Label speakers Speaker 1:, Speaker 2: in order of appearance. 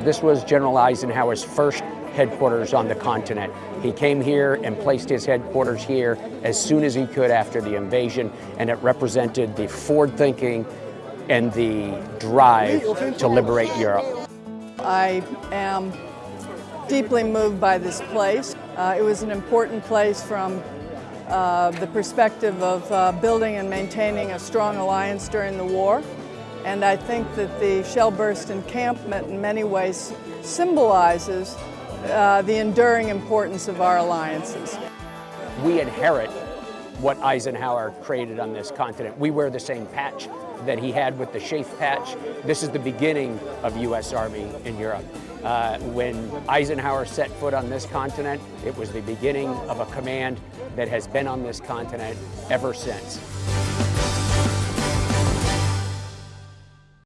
Speaker 1: This was General Eisenhower's first headquarters on the continent. He came here and placed his headquarters here as soon as he could after the invasion, and it represented the forward thinking and the drive to liberate Europe.
Speaker 2: I am deeply moved by this place. Uh, it was an important place from uh, the perspective of uh, building and maintaining a strong alliance during the war. And I think that the Shellburst encampment in many ways symbolizes uh, the enduring importance of our alliances.
Speaker 1: We inherit what Eisenhower created on this continent. We wear the same patch that he had with the SHAEF patch. This is the beginning of U.S. Army in Europe. Uh, when Eisenhower set foot on this continent, it was the beginning of a command that has been on this continent ever since.